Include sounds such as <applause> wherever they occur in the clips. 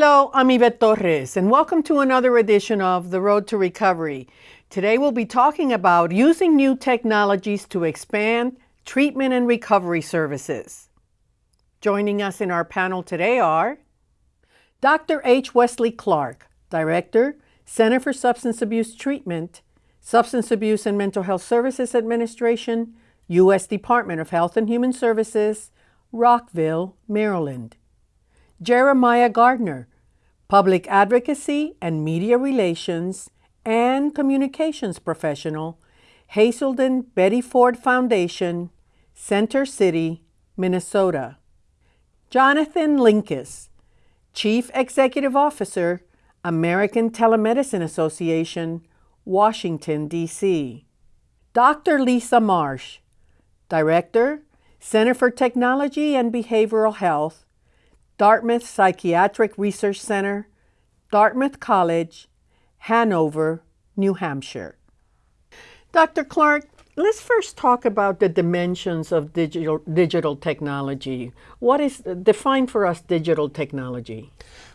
Hello, I'm Yvette Torres, and welcome to another edition of The Road to Recovery. Today we'll be talking about using new technologies to expand treatment and recovery services. Joining us in our panel today are Dr. H. Wesley Clark, Director, Center for Substance Abuse Treatment, Substance Abuse and Mental Health Services Administration, U.S. Department of Health and Human Services, Rockville, Maryland. Jeremiah Gardner, Public Advocacy and Media Relations and Communications Professional, Hazelden Betty Ford Foundation, Center City, Minnesota. Jonathan Linkous, Chief Executive Officer, American Telemedicine Association, Washington, D.C. Dr. Lisa Marsch, Director, Center for Technology and Behavioral Health, Dartmouth Psychiatric Research Center, Dartmouth College, Hanover, New Hampshire. Dr. Clark, let's first talk about the dimensions of digital, digital technology. What is, define for us digital technology?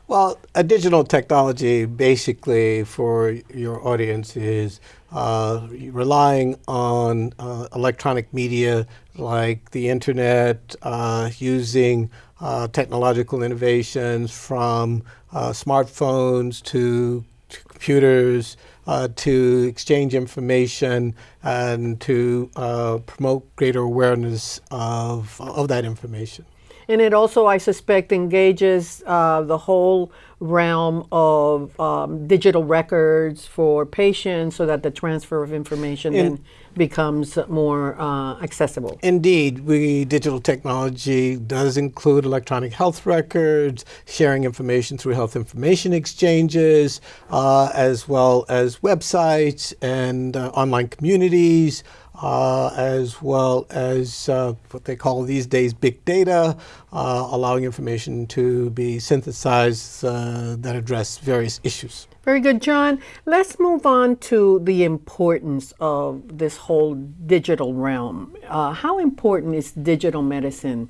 Well, a digital technology basically for your audience is uh, relying on uh, electronic media like the internet, uh, using uh, technological innovations from uh, smartphones to, to computers uh, to exchange information and to uh, promote greater awareness of, of that information. And it also, I suspect, engages uh, the whole realm of um, digital records for patients so that the transfer of information In, then becomes more uh, accessible. Indeed, we digital technology does include electronic health records, sharing information through health information exchanges, uh, as well as websites and uh, online communities, uh, as well as uh, what they call these days big data, uh, allowing information to be synthesized uh, that address various issues. Very good, John. Let's move on to the importance of this whole digital realm. Uh, how important is digital medicine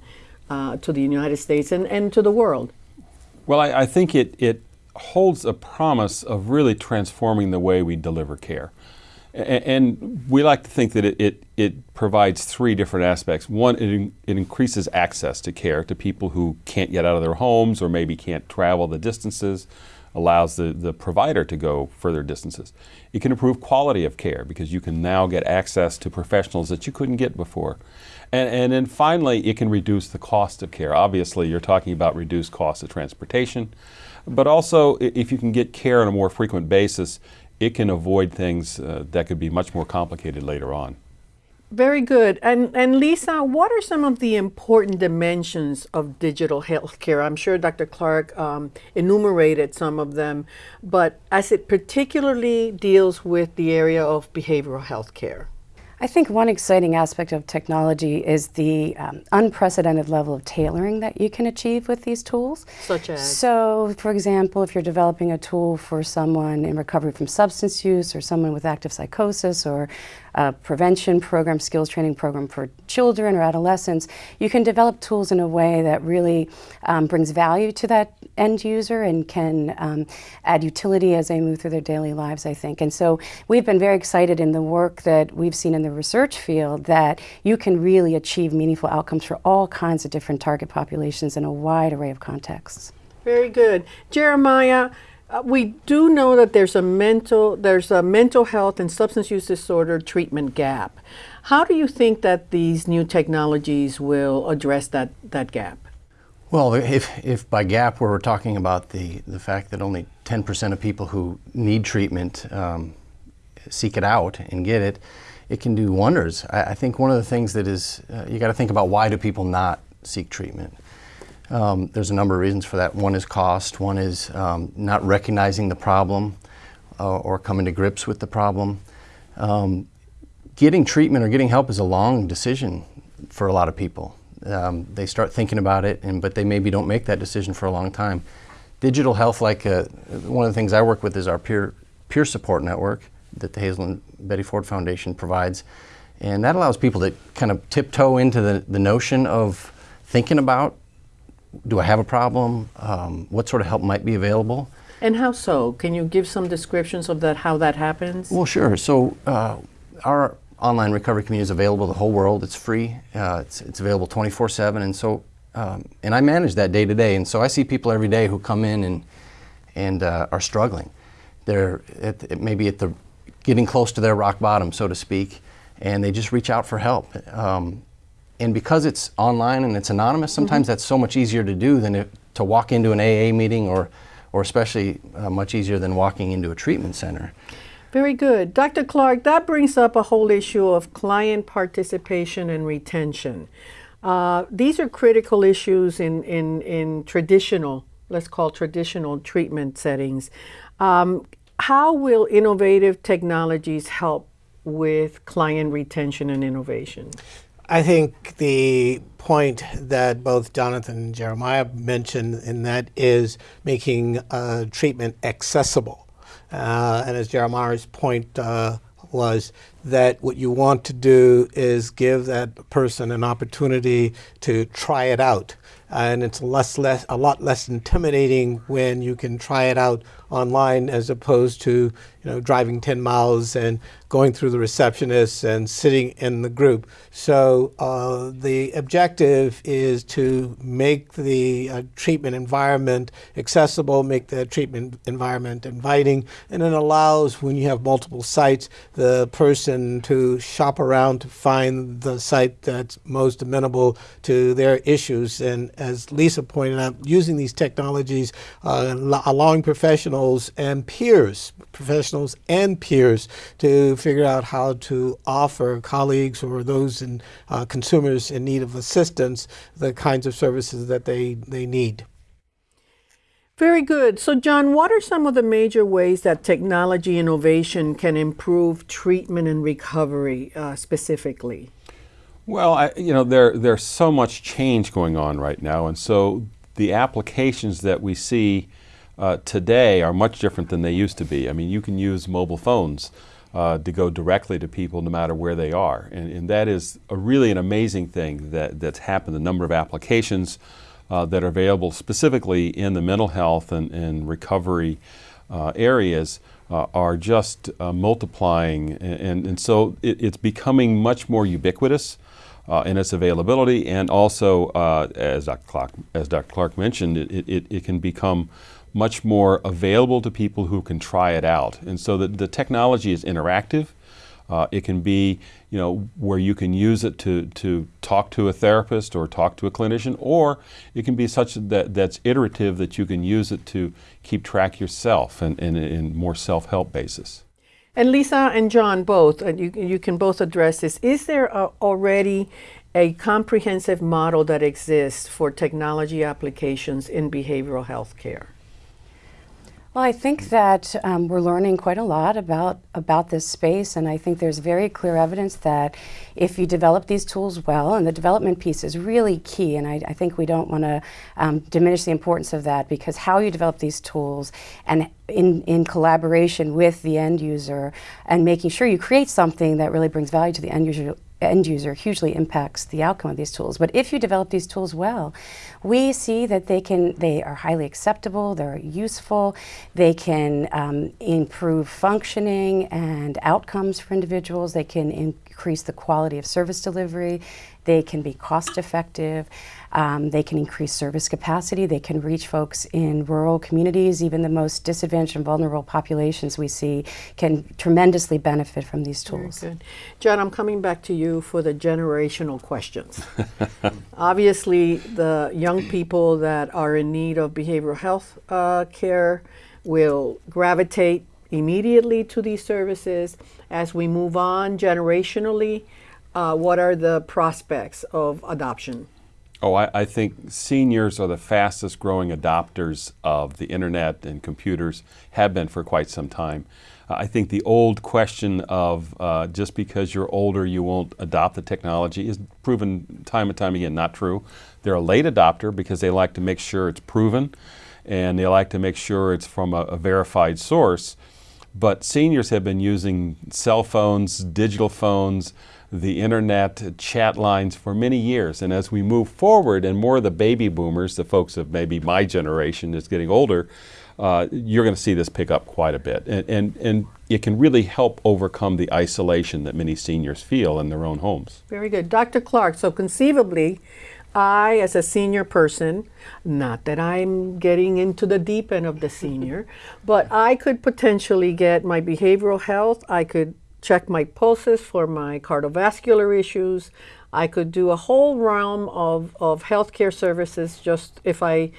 uh, to the United States and, and to the world? Well, I, I think it, it holds a promise of really transforming the way we deliver care. And we like to think that it, it, it, provides three different aspects. One, it, it increases access to care to people who can't get out of their homes or maybe can't travel the distances, allows the, the provider to go further distances. It can improve quality of care because you can now get access to professionals that you couldn't get before. And, and then finally, it can reduce the cost of care. Obviously, you're talking about reduced cost of transportation, but also if you can get care on a more frequent basis, it can avoid things uh, that could be much more complicated later on. Very good. And, and Lisa, what are some of the important dimensions of digital healthcare? I'm sure Dr. Clark um, enumerated some of them, but as it particularly deals with the area of behavioral health care. I think one exciting aspect of technology is the um, unprecedented level of tailoring that you can achieve with these tools. Such as? So, for example, if you're developing a tool for someone in recovery from substance use or someone with active psychosis or a prevention program, skills training program for children or adolescents, you can develop tools in a way that really um, brings value to that end user and can um, add utility as they move through their daily lives, I think. And so we've been very excited in the work that we've seen in the research field that you can really achieve meaningful outcomes for all kinds of different target populations in a wide array of contexts. Very good. Jeremiah, uh, we do know that there's a mental there's a mental health and substance use disorder treatment gap. How do you think that these new technologies will address that that gap? Well, if, if by gap we're talking about the, the fact that only 10% of people who need treatment um, seek it out and get it, it can do wonders. I, I think one of the things that is, uh, you got to think about why do people not seek treatment? Um, there's a number of reasons for that. One is cost, one is um, not recognizing the problem uh, or coming to grips with the problem. Um, getting treatment or getting help is a long decision for a lot of people. Um, they start thinking about it, and but they maybe don't make that decision for a long time. Digital health, like uh, one of the things I work with is our peer, peer support network that the Hazelden Betty Ford Foundation provides. And that allows people to kind of tiptoe into the, the notion of thinking about do I have a problem? Um, what sort of help might be available? And how so? Can you give some descriptions of that, how that happens? Well, sure. So uh, our online recovery community is available to the whole world. It's free. Uh, it's, it's available 24/7, and so um, and I manage that day to day. And so I see people every day who come in and and uh, are struggling. They're at, maybe at the getting close to their rock bottom, so to speak, and they just reach out for help. Um, and because it's online and it's anonymous, sometimes mm-hmm. that's so much easier to do than to walk into an AA meeting or or especially uh, much easier than walking into a treatment center. Very good. Dr. Clark, that brings up a whole issue of client participation and retention. Uh, these are critical issues in, in, in traditional, let's call traditional treatment settings. Um, how will innovative technologies help with client retention and innovation? I think the point that both Jonathan and Jeremiah mentioned, and that is making uh, treatment accessible. Uh, and as Jeremiah's point uh, was, that what you want to do is give that person an opportunity to try it out. And it's less, less, a lot less intimidating when you can try it out online as opposed to you know driving 10 miles and going through the receptionist and sitting in the group. So uh, the objective is to make the uh, treatment environment accessible, make the treatment environment inviting, and it allows when you have multiple sites the person to shop around to find the site that's most amenable to their issues. And as Lisa pointed out, using these technologies, uh, allowing professionals and peers, professionals and peers to figure out how to offer colleagues or those in uh, consumers in need of assistance the kinds of services that they, they need. Very good. So, John, what are some of the major ways that technology innovation can improve treatment and recovery uh, specifically? Well, I, you know, there, there's so much change going on right now, and so the applications that we see uh, today are much different than they used to be. I mean, you can use mobile phones uh, to go directly to people no matter where they are. And, and that is really an amazing thing that, that's happened. The number of applications uh, that are available specifically in the mental health and, and recovery uh, areas uh, are just uh, multiplying. And, and, and so it, it's becoming much more ubiquitous. Uh, in its availability, and also, uh, as, Dr. Clark, as Dr. Clark mentioned, it, it, it can become much more available to people who can try it out. And so the, the technology is interactive. Uh, it can be, you know, where you can use it to, to talk to a therapist or talk to a clinician, or it can be such that that's iterative that you can use it to keep track yourself and in more self-help basis. And Lisa and John both, and you, you can both address this. Is there a, already a comprehensive model that exists for technology applications in behavioral health care? Well, I think that um, we're learning quite a lot about about this space, and I think there's very clear evidence that if you develop these tools well, and the development piece is really key, and I, I think we don't want to um, diminish the importance of that because how you develop these tools and in, in collaboration with the end user and making sure you create something that really brings value to the end user end user hugely impacts the outcome of these tools. But if you develop these tools well, we see that they can they are highly acceptable, they're useful, they can um, improve functioning and outcomes for individuals, they can increase the quality of service delivery, they can be cost effective. Um, they can increase service capacity. They can reach folks in rural communities. Even the most disadvantaged and vulnerable populations we see can tremendously benefit from these tools. John, I'm coming back to you for the generational questions. <laughs> Obviously, the young people that are in need of behavioral health uh, care will gravitate immediately to these services. As we move on generationally, uh, what are the prospects of adoption? Oh, I, I, think seniors are the fastest growing adopters of the internet and computers, have been for quite some time. Uh, I think the old question of uh, just because you're older you won't adopt the technology is proven time and time again not true. They're a late adopter because they like to make sure it's proven and they like to make sure it's from a, a verified source. But seniors have been using cell phones, digital phones, the internet chat lines for many years. And as we move forward and more of the baby boomers, the folks of maybe my generation is getting older, uh, you're going to see this pick up quite a bit. And, and, and it can really help overcome the isolation that many seniors feel in their own homes. Very good. Dr. Clark, so conceivably, I, as a senior person, not that I'm getting into the deep end of the senior, <laughs> but I could potentially get my behavioral health. I could check my pulses for my cardiovascular issues. I could do a whole realm of, of healthcare services just if I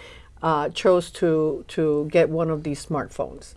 uh, chose to, to get one of these smartphones.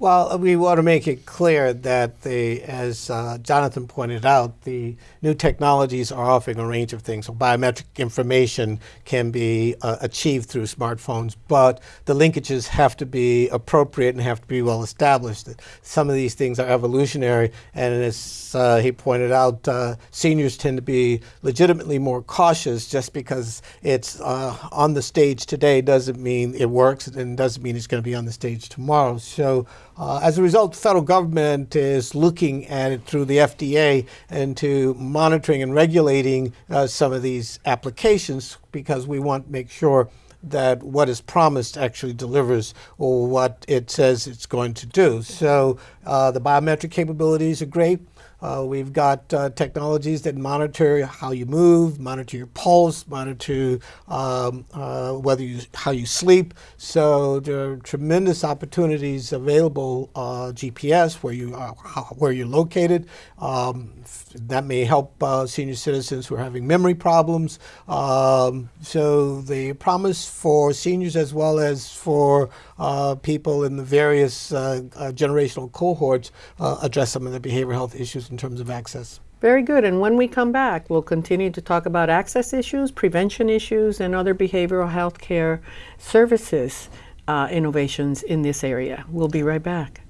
Well, we want to make it clear that as uh, Jonathan pointed out, the new technologies are offering a range of things. So biometric information can be uh, achieved through smartphones, but the linkages have to be appropriate and have to be well established. Some of these things are evolutionary, and as uh, he pointed out, uh, seniors tend to be legitimately more cautious just because it's uh, on the stage today doesn't mean it works and doesn't mean it's going to be on the stage tomorrow. So uh, as a result, the federal government is looking at it through the FDA into monitoring and regulating uh, some of these applications because we want to make sure that what is promised actually delivers or what it says it's going to do. So uh, the biometric capabilities are great. Uh, we've got uh, technologies that monitor how you move, monitor your pulse, monitor um, uh, whether you how you sleep. So there are tremendous opportunities available. Uh, GPS, where you are, where you're located, um, that may help uh, senior citizens who are having memory problems. Um, so the promise for seniors as well as for uh, people in the various generational cohorts address some of the behavioral health issues in terms of access. Very good. And when we come back, we'll continue to talk about access issues, prevention issues, and other behavioral health care services uh, innovations in this area. We'll be right back.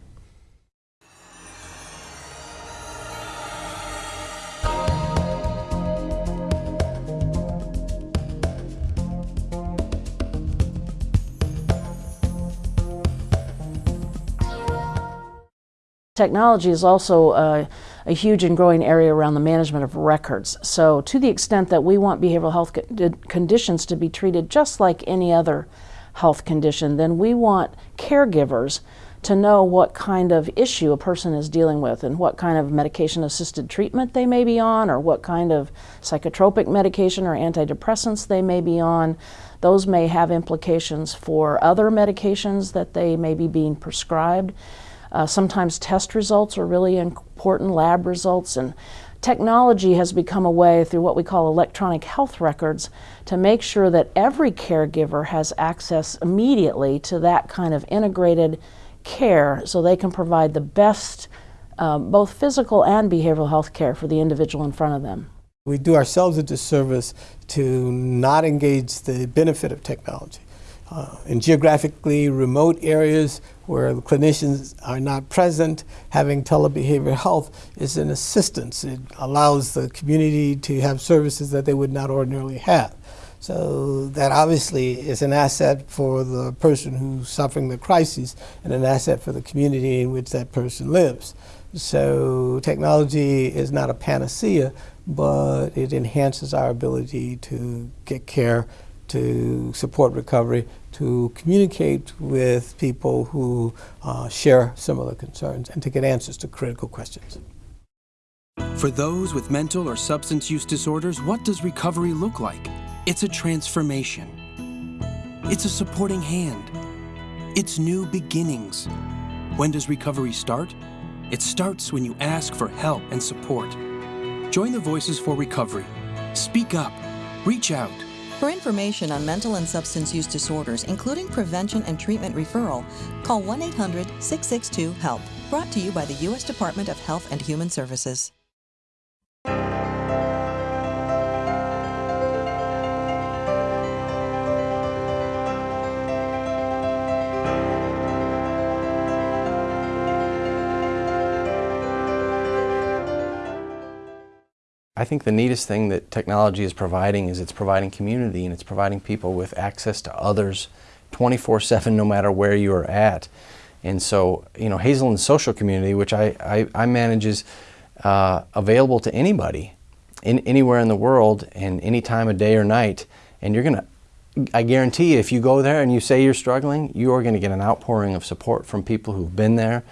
Technology is also uh, a huge and growing area around the management of records. So to the extent that we want behavioral health conditions to be treated just like any other health condition, then we want caregivers to know what kind of issue a person is dealing with and what kind of medication assisted treatment they may be on or what kind of psychotropic medication or antidepressants they may be on. Those may have implications for other medications that they may be being prescribed. Uh, sometimes test results are really important, lab results, and technology has become a way through what we call electronic health records to make sure that every caregiver has access immediately to that kind of integrated care so they can provide the best uh, both physical and behavioral health care for the individual in front of them. We do ourselves a disservice to not engage the benefit of technology. Uh, in geographically remote areas where clinicians are not present, having telebehavioral health is an assistance. It allows the community to have services that they would not ordinarily have. So that obviously is an asset for the person who's suffering the crisis and an asset for the community in which that person lives. So technology is not a panacea, but it enhances our ability to get care to support recovery, to communicate with people who uh, share similar concerns, and to get answers to critical questions. For those with mental or substance use disorders, what does recovery look like? It's a transformation. It's a supporting hand. It's new beginnings. When does recovery start? It starts when you ask for help and support. Join the Voices for Recovery. Speak up. Reach out. For information on mental and substance use disorders, including prevention and treatment referral, call 1 800 662 HELP. Brought to you by the U.S. Department of Health and Human Services. I think the neatest thing that technology is providing is it's providing community and it's providing people with access to others 24-7 no matter where you are at. And so, you know, Hazelden's social community, which I, I, I manage, is uh, available to anybody in, anywhere in the world and any time of day or night. And you're going to, I guarantee you, if you go there and you say you're struggling, you are going to get an outpouring of support from people who've been there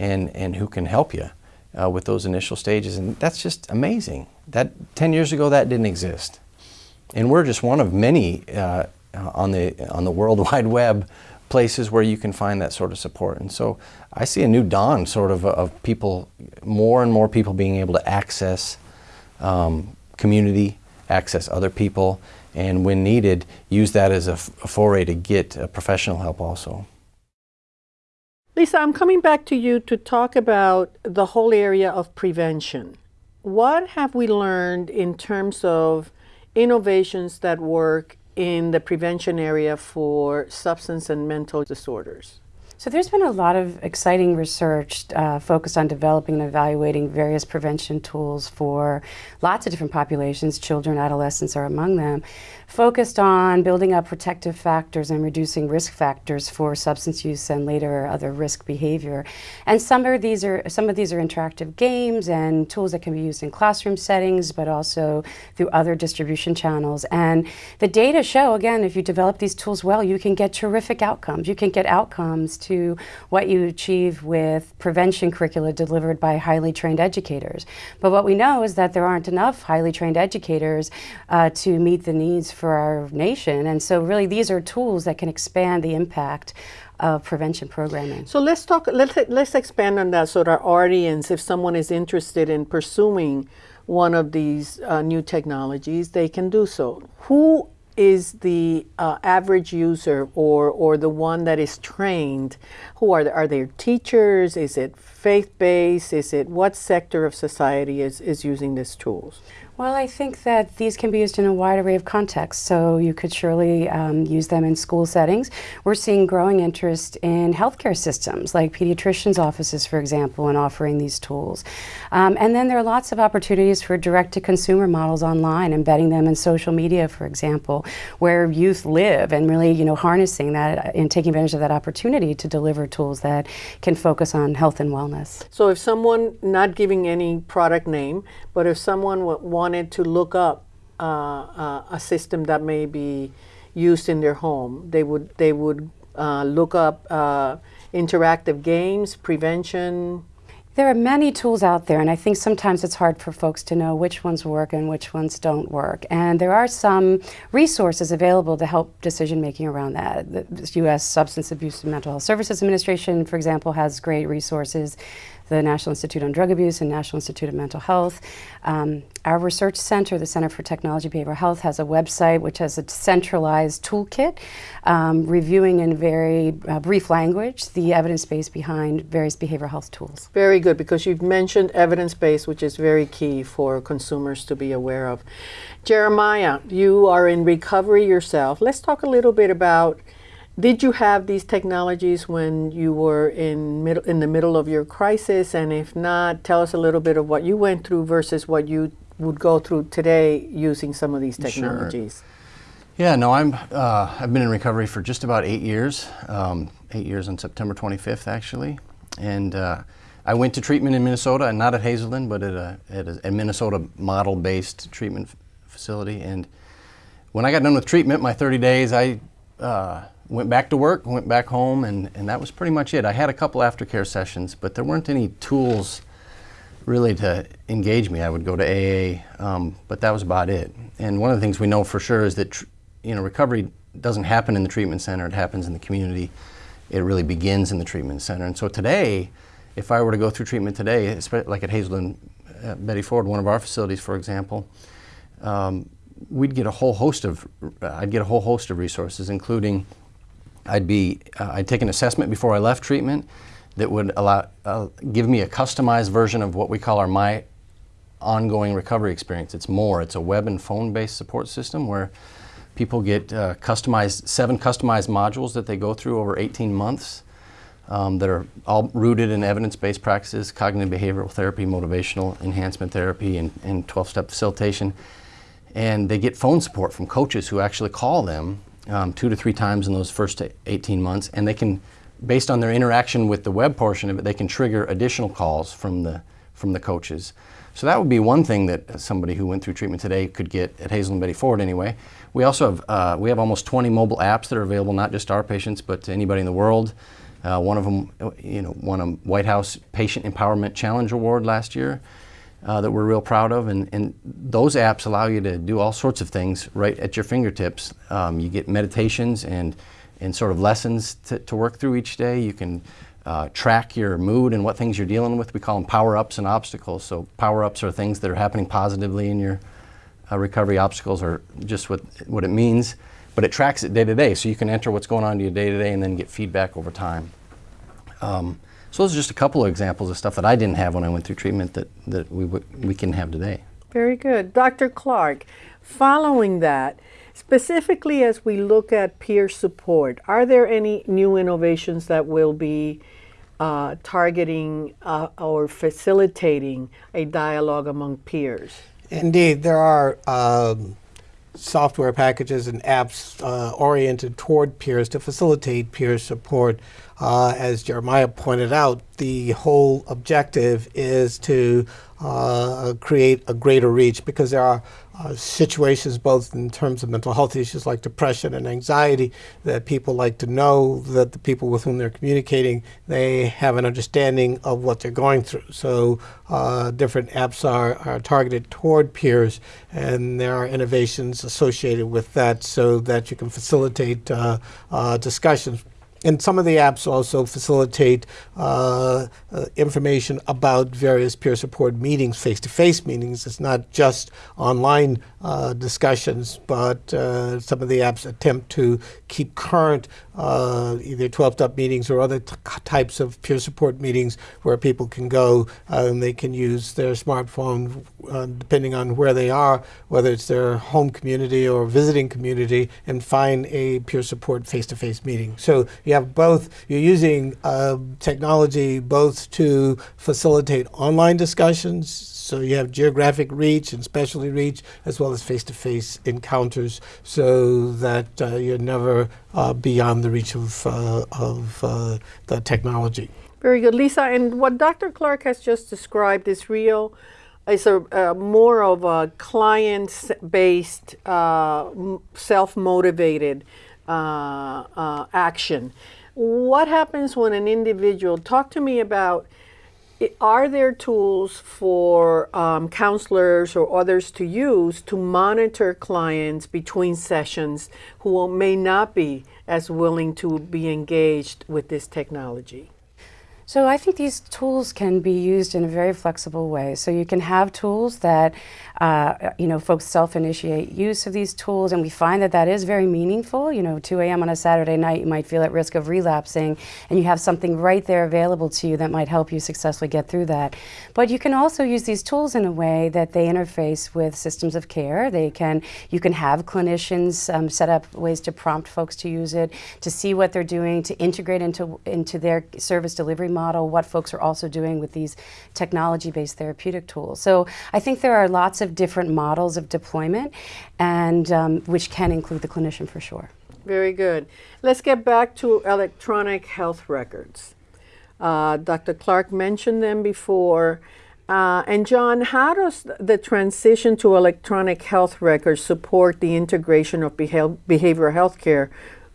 and, and who can help you uh, with those initial stages. And that's just amazing. That 10 years ago, that didn't exist. And we're just one of many uh, on, the, on the World <laughs> Wide Web places where you can find that sort of support. And so I see a new dawn sort of of people, more and more people being able to access um, community, access other people, and when needed, use that as a, a foray to get uh, professional help also. Lisa, I'm coming back to you to talk about the whole area of prevention. What have we learned in terms of innovations that work in the prevention area for substance and mental disorders? So there's been a lot of exciting research uh, focused on developing and evaluating various prevention tools for lots of different populations, children, adolescents are among them, focused on building up protective factors and reducing risk factors for substance use and later other risk behavior. And some of these are some of these are interactive games and tools that can be used in classroom settings, but also through other distribution channels. And the data show, again, if you develop these tools well, you can get terrific outcomes. You can get outcomes to what you achieve with prevention curricula delivered by highly trained educators. But what we know is that there aren't enough highly trained educators uh, to meet the needs for our nation. And so really these are tools that can expand the impact of prevention programming. So let's talk, let's, let's expand on that so that our audience, if someone is interested in pursuing one of these uh, new technologies, they can do so. Who is the uh, average user or, or the one that is trained? Who are, are there teachers? Is it faith-based? Is it what sector of society is, is using these tools? Well, I think that these can be used in a wide array of contexts. So you could surely um, use them in school settings. We're seeing growing interest in healthcare systems, like pediatricians' offices, for example, in offering these tools. Um, and then there are lots of opportunities for direct-to-consumer models online, embedding them in social media, for example, where youth live, and really, you know, harnessing that and taking advantage of that opportunity to deliver tools that can focus on health and wellness. So if someone, not giving any product name, but if someone wanted to look up uh, uh, a system that may be used in their home, they would they would uh, look up uh, interactive games, prevention. There are many tools out there, and I think sometimes it's hard for folks to know which ones work and which ones don't work. And there are some resources available to help decision making around that. The U.S. Substance Abuse and Mental Health Services Administration, for example, has great resources the National Institute on Drug Abuse and National Institute of Mental Health. Um, our research center, the Center for Technology Behavioral Health, has a website which has a centralized toolkit um, reviewing in very uh, brief language the evidence base behind various behavioral health tools. Very good, because you've mentioned evidence base, which is very key for consumers to be aware of. Jeremiah, you are in recovery yourself. Let's talk a little bit about did you have these technologies when you were in middle in the middle of your crisis? And if not, tell us a little bit of what you went through versus what you would go through today using some of these technologies. Sure. Yeah, no, I'm. Uh, I've been in recovery for just about eight years. Um, eight years on September 25th, actually, and uh, I went to treatment in Minnesota, and not at Hazelden, but at a, at a Minnesota model-based treatment facility. And when I got done with treatment, my 30 days, I uh, went back to work, went back home, and, and that was pretty much it. I had a couple aftercare sessions, but there weren't any tools really to engage me. I would go to AA, um, but that was about it. And one of the things we know for sure is that you know recovery doesn't happen in the treatment center; it happens in the community. It really begins in the treatment center. And so today, if I were to go through treatment today, like at Hazelden, uh, Betty Ford, one of our facilities, for example, um, we'd get a whole host of, I'd get a whole host of resources, including I'd be, uh, I'd take an assessment before I left treatment that would allow, uh, give me a customized version of what we call our My Ongoing Recovery Experience. It's more, it's a web and phone-based support system where people get uh, customized, seven customized modules that they go through over 18 months um, that are all rooted in evidence-based practices, cognitive behavioral therapy, motivational enhancement therapy, and 12-step facilitation. And they get phone support from coaches who actually call them um, two to three times in those first 18 months, and they can, based on their interaction with the web portion of it, they can trigger additional calls from the from the coaches. So that would be one thing that somebody who went through treatment today could get at Hazelden Betty Ford anyway. We also have, uh, we have almost 20 mobile apps that are available not just to our patients but to anybody in the world. Uh, one of them, you know, won a White House Patient Empowerment Challenge Award last year uh, that we're real proud of. And, and those apps allow you to do all sorts of things right at your fingertips. Um, you get meditations and, and sort of lessons to, to work through each day. You can uh, track your mood and what things you're dealing with. We call them power ups and obstacles. So, power ups are things that are happening positively in your uh, recovery. Obstacles are just what, what it means, but it tracks it day to day. So, you can enter what's going on in your day to day and then get feedback over time. Um, so those are just a couple of examples of stuff that I didn't have when I went through treatment that, that we, we can have today. Very good. Dr. Clark, following that, specifically as we look at peer support, are there any new innovations that will be uh, targeting uh, or facilitating a dialogue among peers? Indeed, there are um, software packages and apps uh, oriented toward peers to facilitate peer support. Uh, as Jeremiah pointed out, the whole objective is to uh, create a greater reach because there are uh, situations both in terms of mental health issues like depression and anxiety that people like to know that the people with whom they're communicating they have an understanding of what they're going through. So uh, different apps are, are targeted toward peers and there are innovations associated with that so that you can facilitate uh, uh discussions and some of the apps also facilitate uh, uh, information about various peer support meetings, face-to-face meetings. It's not just online uh, discussions, but uh, some of the apps attempt to keep current uh, either 12-step meetings or other types of peer support meetings where people can go uh, and they can use their smartphone depending on where they are, whether it's their home community or visiting community, and find a peer support face-to-face meeting. So you have both, you're using uh, technology both to facilitate online discussions, so you have geographic reach and specialty reach, as well as face-to-face encounters, so that uh, you're never uh, beyond the reach of, uh, of uh, the technology. Very good, Lisa. And what Dr. Clark has just described is real it's a more of a client-based, uh, self-motivated uh, uh, action. What happens when an individual? Talk to me about. Are there tools for um, counselors or others to use to monitor clients between sessions who may not be as willing to be engaged with this technology? So I think these tools can be used in a very flexible way. So you can have tools that, uh, you know, folks self-initiate use of these tools, and we find that that is very meaningful. You know, 2 a.m. on a Saturday night, you might feel at risk of relapsing, and you have something right there available to you that might help you successfully get through that. But you can also use these tools in a way that they interface with systems of care. They can, you can have clinicians um, set up ways to prompt folks to use it, to see what they're doing, to integrate into into their service delivery model what folks are also doing with these technology-based therapeutic tools. So I think there are lots of different models of deployment, and um, which can include the clinician for sure. Very good. Let's get back to electronic health records. Uh, Dr. Clark mentioned them before. Uh, and John, how does the transition to electronic health records support the integration of behavioral health care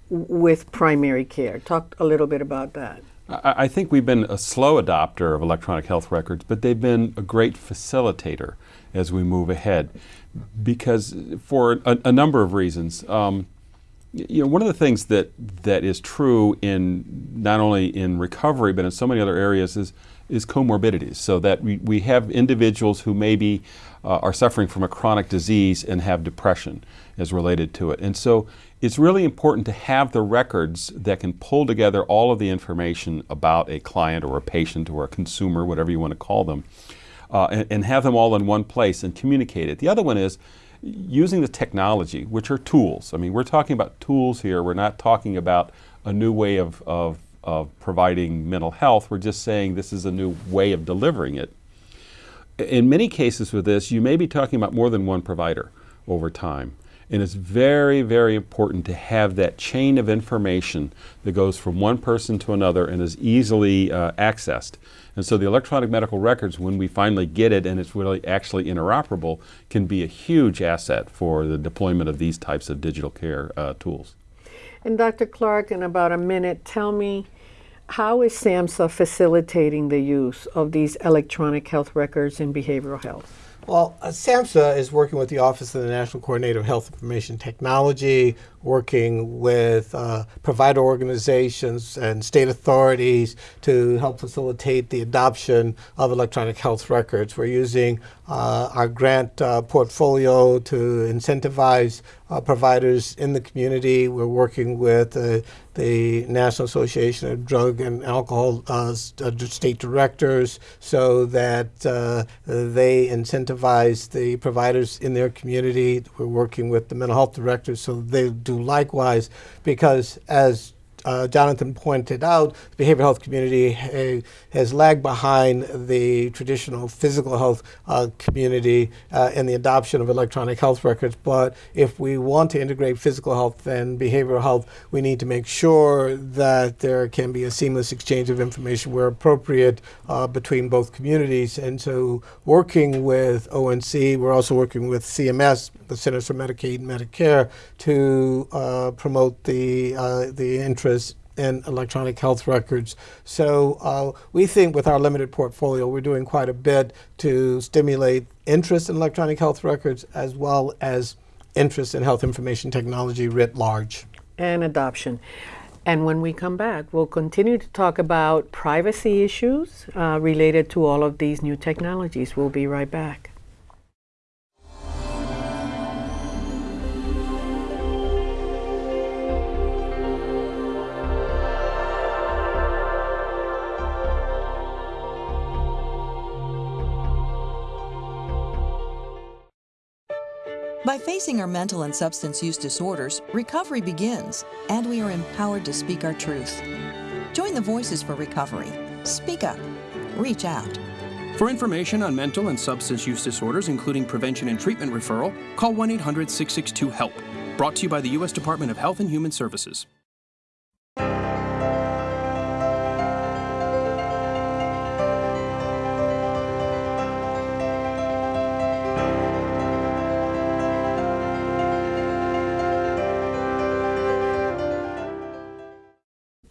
with primary care? Talk a little bit about that. I, think we've been a slow adopter of electronic health records, but they've been a great facilitator as we move ahead because for a, a number of reasons. Um, you know, one of the things that that is true in not only in recovery but in so many other areas is is comorbidities. So that we, we have individuals who maybe uh, are suffering from a chronic disease and have depression as related to it. And so it's really important to have the records that can pull together all of the information about a client or a patient or a consumer, whatever you want to call them, uh, and, and, have them all in one place and communicate it. The other one is using the technology, which are tools. I mean, we're talking about tools here. We're not talking about a new way of, of, of providing mental health. We're just saying this is a new way of delivering it. In many cases with this, you may be talking about more than one provider over time. And it's very, very important to have that chain of information that goes from one person to another and is easily uh, accessed. And so the electronic medical records, when we finally get it and it's really actually interoperable, can be a huge asset for the deployment of these types of digital care uh, tools. And Dr. Clark, in about a minute, tell me how is SAMHSA facilitating the use of these electronic health records in behavioral health? Well, uh, SAMHSA is working with the Office of the National Coordinator of Health Information Technology, working with uh, provider organizations and state authorities to help facilitate the adoption of electronic health records. We're using uh, our grant uh, portfolio to incentivize uh, providers in the community. We're working with the National Association of Drug and Alcohol uh, state directors so that they incentivize the providers in their community. We're working with the mental health directors so they do do likewise because as uh, Jonathan pointed out, the behavioral health community has lagged behind the traditional physical health uh, community uh, in the adoption of electronic health records. But if we want to integrate physical health and behavioral health, we need to make sure that there can be a seamless exchange of information where appropriate uh, between both communities. And so, working with ONC, we're also working with CMS, the Centers for Medicaid and Medicare, to uh, promote the the interest in electronic health records. So uh, we think with our limited portfolio, we're doing quite a bit to stimulate interest in electronic health records as well as interest in health information technology writ large. And adoption. And when we come back, we'll continue to talk about privacy issues uh, related to all of these new technologies. We'll be right back. By facing our mental and substance use disorders, recovery begins, and we are empowered to speak our truth. Join the Voices for Recovery. Speak up. Reach out. For information on mental and substance use disorders, including prevention and treatment referral, call 1 800 662 HELP. Brought to you by the U.S. Department of Health and Human Services.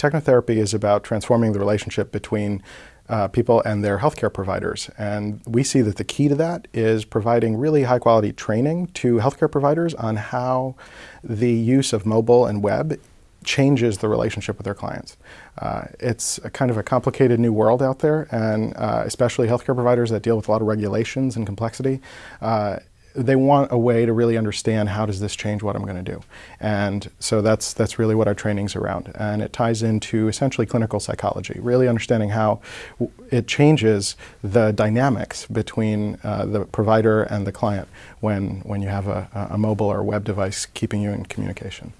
Technotherapy is about transforming the relationship between uh, people and their healthcare providers. And we see that the key to that is providing really high quality training to healthcare providers on how the use of mobile and web changes the relationship with their clients. Uh, it's kind of a complicated new world out there, and uh, especially healthcare providers that deal with a lot of regulations and complexity. Uh, they want a way to really understand how does this change what I'm going to do. And so that's, that's really what our training's around. And it ties into essentially clinical psychology, really understanding how it changes the dynamics between uh, the provider and the client when, when you have a, a mobile or web device keeping you in communication.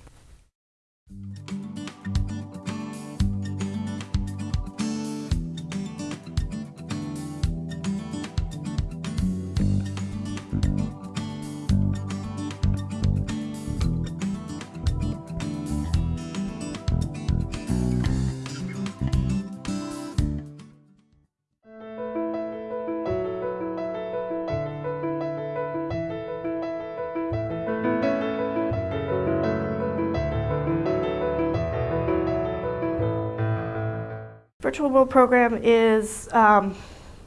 Program is um,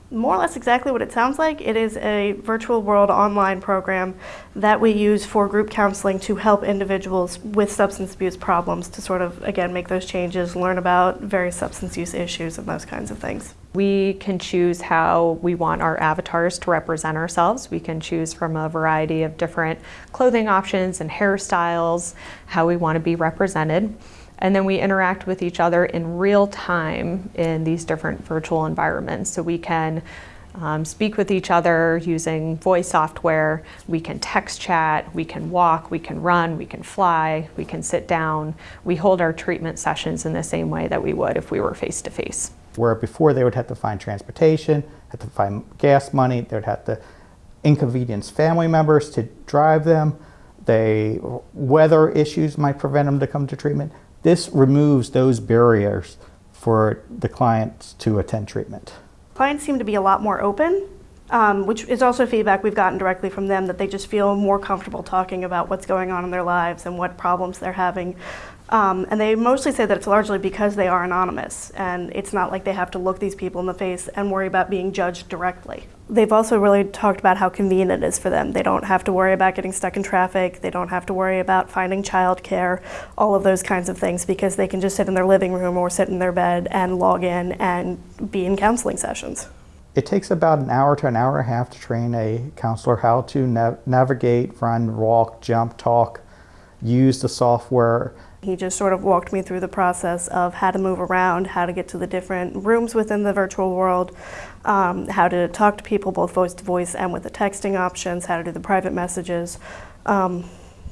more or less exactly what it sounds like. It is a virtual world online program that we use for group counseling to help individuals with substance abuse problems to sort of, again, make those changes, learn about various substance use issues and those kinds of things. We can choose how we want our avatars to represent ourselves. We can choose from a variety of different clothing options and hairstyles, how we want to be represented and then we interact with each other in real time in these different virtual environments. So we can um, speak with each other using voice software, we can text chat, we can walk, we can run, we can fly, we can sit down. We hold our treatment sessions in the same way that we would if we were face to face. Where before they would have to find transportation, have to find gas money, they would have to inconvenience family members to drive them They, weather issues might prevent them to come to treatment. This removes those barriers for the clients to attend treatment. Clients seem to be a lot more open, um, which is also feedback we've gotten directly from them that they just feel more comfortable talking about what's going on in their lives and what problems they're having. Um, and they mostly say that it's largely because they are anonymous and it's not like they have to look these people in the face and worry about being judged directly. They've also really talked about how convenient it is for them. They don't have to worry about getting stuck in traffic. They don't have to worry about finding childcare, all of those kinds of things because they can just sit in their living room or sit in their bed and log in and be in counseling sessions. It takes about an hour to an hour and a half to train a counselor how to nav navigate, run, walk, jump, talk, use the software he just sort of walked me through the process of how to move around, how to get to the different rooms within the virtual world, um, how to talk to people both voice to voice and with the texting options, how to do the private messages, um,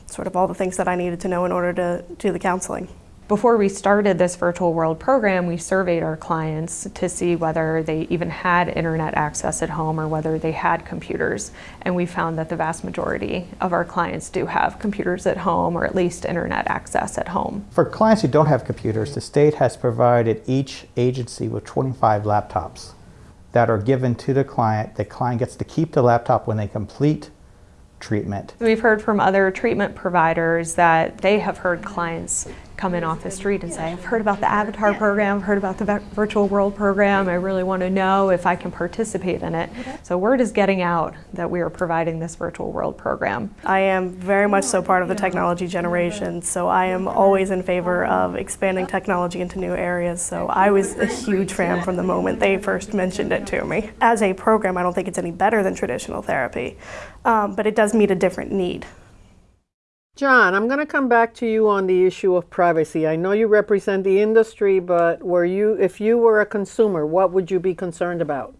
sort of all the things that I needed to know in order to do the counseling. Before we started this virtual world program, we surveyed our clients to see whether they even had internet access at home or whether they had computers. And we found that the vast majority of our clients do have computers at home or at least internet access at home. For clients who don't have computers, the state has provided each agency with 25 laptops that are given to the client. The client gets to keep the laptop when they complete treatment. We've heard from other treatment providers that they have heard clients come in off the street and say, I've heard about the Avatar program, I've heard about the Virtual World program, I really want to know if I can participate in it. So word is getting out that we are providing this Virtual World program. I am very much so part of the technology generation, so I am always in favor of expanding technology into new areas, so I was a huge fan from the moment they first mentioned it to me. As a program, I don't think it's any better than traditional therapy, um, but it does meet a different need. John, I'm going to come back to you on the issue of privacy. I know you represent the industry, but were you, if you were a consumer, what would you be concerned about?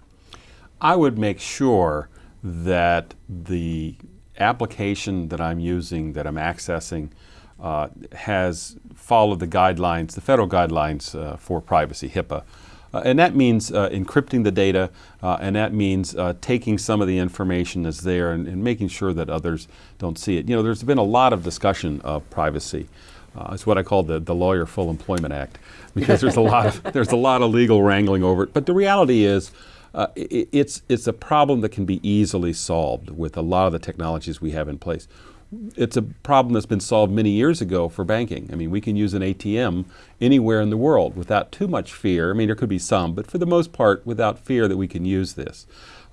I would make sure that the application that I'm using, that I'm accessing, uh, has followed the guidelines, the federal guidelines uh, for privacy, HIPAA. Uh, and that means uh, encrypting the data, uh, and that means taking some of the information that's there and, and, making sure that others don't see it. You know, there's been a lot of discussion of privacy. It's what I call the, the Lawyer Full Employment Act, because there's a lot of there's a lot of legal wrangling over it. But the reality is, uh, it, it's it's a problem that can be easily solved with a lot of the technologies we have in place it's a problem that's been solved many years ago for banking. I mean, we can use an ATM anywhere in the world without too much fear. I mean, there could be some, but for the most part, without fear that we can use this.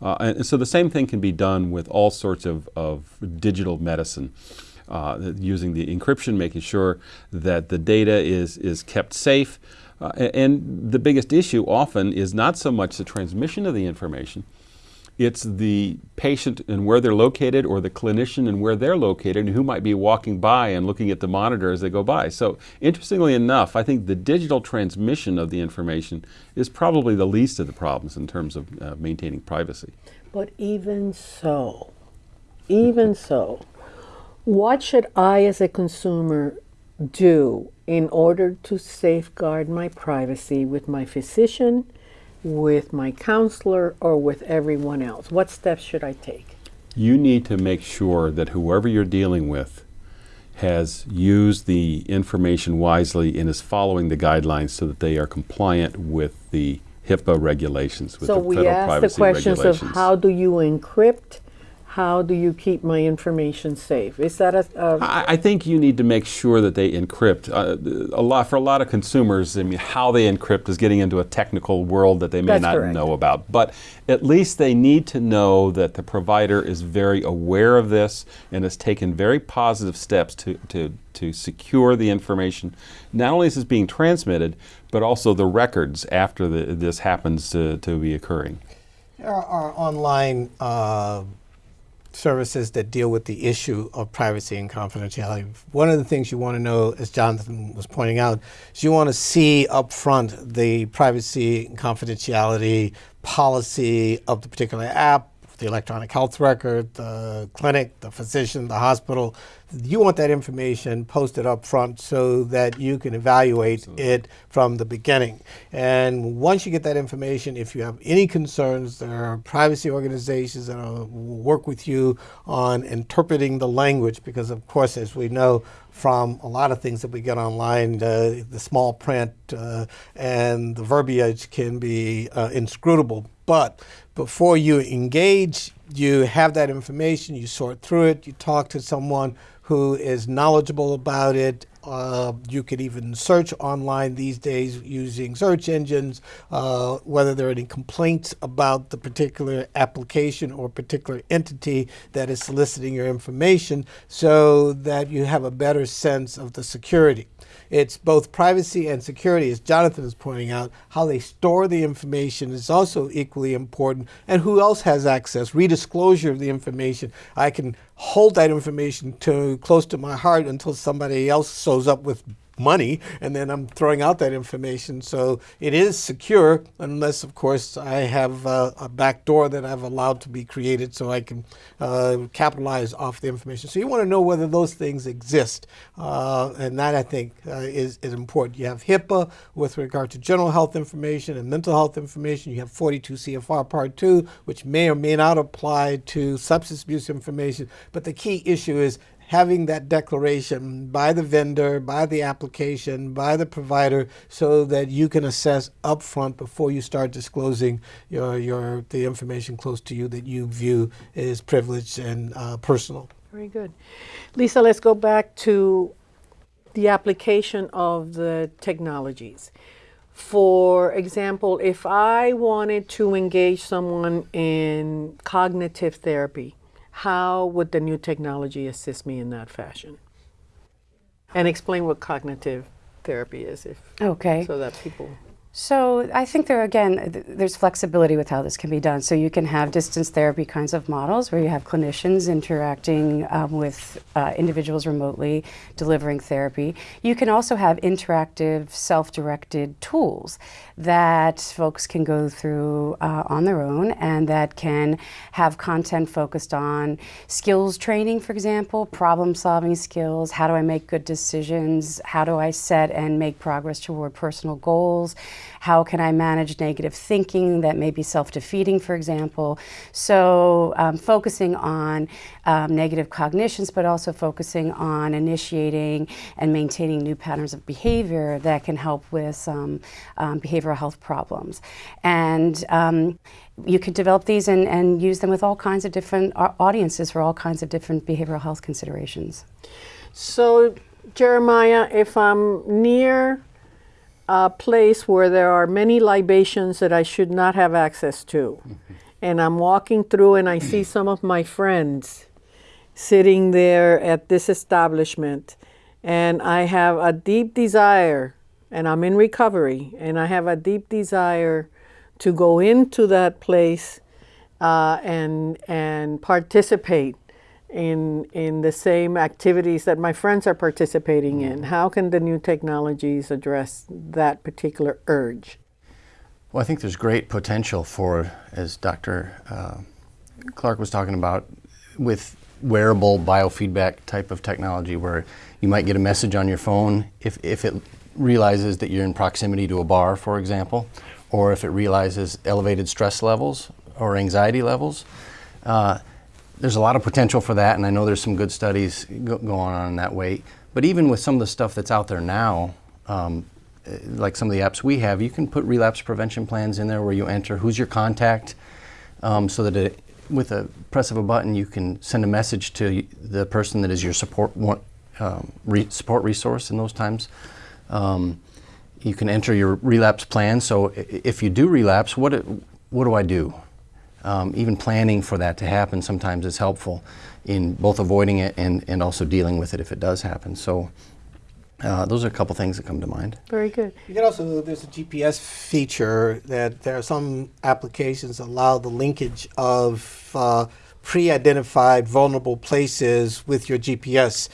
Uh, and, and, so the same thing can be done with all sorts of, of digital medicine. Uh, using the encryption, making sure that the data is, is kept safe. Uh, and the biggest issue often is not so much the transmission of the information, it's the patient and where they're located or the clinician and where they're located and who might be walking by and looking at the monitor as they go by. So interestingly enough, I think the digital transmission of the information is probably the least of the problems in terms of uh, maintaining privacy. But even so, even so, what should I as a consumer do in order to safeguard my privacy with my physician, with my counselor or with everyone else? What steps should I take? You need to make sure that whoever you're dealing with has used the information wisely and is following the guidelines so that they are compliant with the HIPAA regulations, with so the we ask the questions of how do you encrypt how do you keep my information safe? Is that a? a I, I think you need to make sure that they encrypt. Uh, a lot for a lot of consumers. I mean, how they encrypt is getting into a technical world that they may That's not correct. know about. But at least they need to know that the provider is very aware of this and has taken very positive steps to to to secure the information. Not only is this being transmitted, but also the records after the, this happens to, to be occurring. Our, our online. Uh, services that deal with the issue of privacy and confidentiality. One of the things you want to know, as Jonathan was pointing out, is you want to see up front the privacy and confidentiality policy of the particular app, the electronic health record, the clinic, the physician, the hospital. You want that information posted up front so that you can evaluate it from the beginning. And once you get that information, if you have any concerns, there are privacy organizations that will work with you on interpreting the language because, of course, as we know, from a lot of things that we get online. Uh, the small print uh, and the verbiage can be uh, inscrutable. But before you engage, you have that information, you sort through it, you talk to someone who is knowledgeable about it. Uh, you could even search online these days using search engines, uh, whether there are any complaints about the particular application or particular entity that is soliciting your information so that you have a better sense of the security. It's both privacy and security, as Jonathan is pointing out. How they store the information is also equally important, and who else has access. Redisclosure of the information. I can hold that information to close to my heart until somebody else shows up with money and then I'm throwing out that information. So it is secure unless, of course, I have uh, a back door that I've allowed to be created so I can uh, capitalize off the information. So you want to know whether those things exist. Uh, and that, I think, uh, is, is important. You have HIPAA with regard to general health information and mental health information. You have 42 CFR Part 2, which may or may not apply to substance abuse information. But the key issue is having that declaration by the vendor, by the application, by the provider, so that you can assess upfront before you start disclosing your, your the information close to you that you view as privileged and uh, personal. Very good. Lisa, let's go back to the application of the technologies. For example, if I wanted to engage someone in cognitive therapy, how would the new technology assist me in that fashion? And explain what cognitive therapy is, if okay, so that people. So I think there again, th there's flexibility with how this can be done. So you can have distance therapy kinds of models where you have clinicians interacting um, with uh, individuals remotely delivering therapy. You can also have interactive, self-directed tools that folks can go through uh, on their own and that can have content focused on skills training, for example, problem-solving skills. How do I make good decisions? How do I set and make progress toward personal goals? How can I manage negative thinking that may be self-defeating, for example? So um, focusing on um, negative cognitions, but also focusing on initiating and maintaining new patterns of behavior that can help with some um, behavioral health problems. And um, you could develop these and, and use them with all kinds of different audiences for all kinds of different behavioral health considerations. So, Jeremiah, if I'm near a place where there are many libations that I should not have access to. and I'm walking through and I see some of my friends sitting there at this establishment. And I have a deep desire, and I'm in recovery, and I have a deep desire to go into that place uh, and, and participate in in the same activities that my friends are participating in? How can the new technologies address that particular urge? Well, I think there's great potential for, as Dr. Uh, Clark was talking about, with wearable biofeedback type of technology where you might get a message on your phone if, if it realizes that you're in proximity to a bar, for example, or if it realizes elevated stress levels or anxiety levels. Uh, there's a lot of potential for that, and I know there's some good studies go going on in that way. But even with some of the stuff that's out there now, um, eh, like some of the apps we have, you can put relapse prevention plans in there where you enter who's your contact, um, so that it, with a press of a button you can send a message to the person that is your support um, re support resource in those times. Um, you can enter your relapse plan. So if you do relapse, what what do I do? Um, even planning for that to happen sometimes is helpful in both avoiding it and, and also dealing with it if it does happen. So uh, those are a couple things that come to mind. Very good. You can also, there's a GPS feature that there are some applications that allow the linkage of uh, pre-identified vulnerable places with your GPS,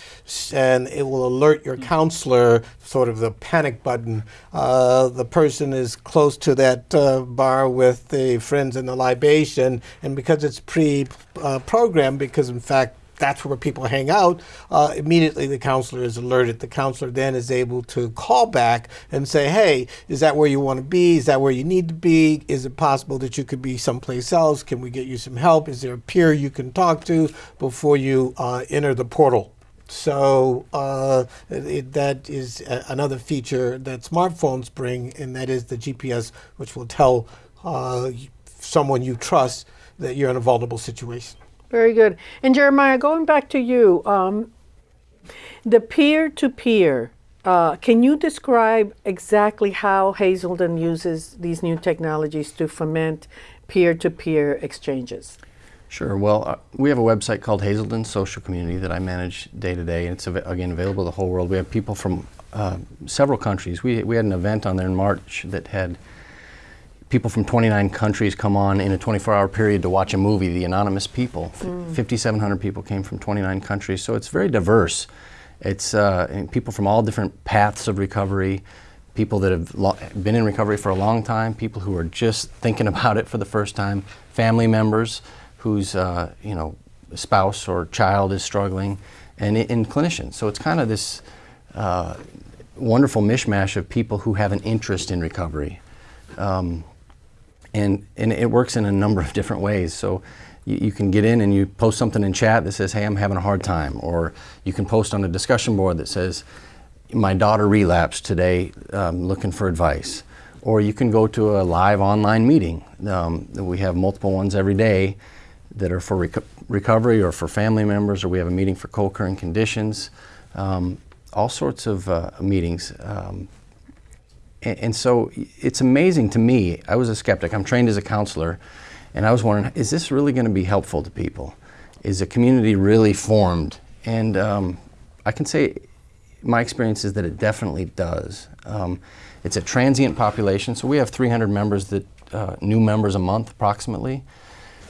and it will alert your counselor, sort of the panic button. Uh, the person is close to that uh, bar with the friends and the libation, and because it's pre-programmed, because in fact that's where people hang out, uh, immediately the counselor is alerted. The counselor then is able to call back and say, hey, is that where you want to be? Is that where you need to be? Is it possible that you could be someplace else? Can we get you some help? Is there a peer you can talk to before you uh, enter the portal? So uh, it, that is another feature that smartphones bring, and that is the GPS, which will tell uh, someone you trust that you're in a vulnerable situation. Very good. And Jeremiah, going back to you, um, the peer-to-peer, uh, can you describe exactly how Hazelden uses these new technologies to foment peer-to-peer exchanges? Sure. Well, uh, we have a website called Hazelden Social Community that I manage day to day, and it's av again available to the whole world. We have people from uh, several countries. We, we had an event on there in March that had people from 29 countries come on in a 24-hour period to watch a movie, The Anonymous People. Mm. 5,700 people came from 29 countries, so it's very diverse. It's uh, people from all different paths of recovery, people that have been in recovery for a long time, people who are just thinking <laughs> about it for the first time, family members whose uh, you know spouse or child is struggling, and, and clinicians. So it's kind of this uh, wonderful mishmash of people who have an interest in recovery. Um, and, and it works in a number of different ways. So you, you, can get in and you post something in chat that says, hey, I'm having a hard time. Or you can post on a discussion board that says, my daughter relapsed today, um, looking for advice. Or you can go to a live online meeting. Um, we have multiple ones every day that are for reco recovery or for family members, or we have a meeting for co-occurring conditions. Um, all sorts of uh, meetings. Um, and, so it's amazing to me. I was a skeptic. I'm trained as a counselor, and I was wondering, is this really going to be helpful to people? Is a community really formed? And um, I can say my experience is that it definitely does. Um, it's a transient population, so we have 300 members that uh, new members a month approximately.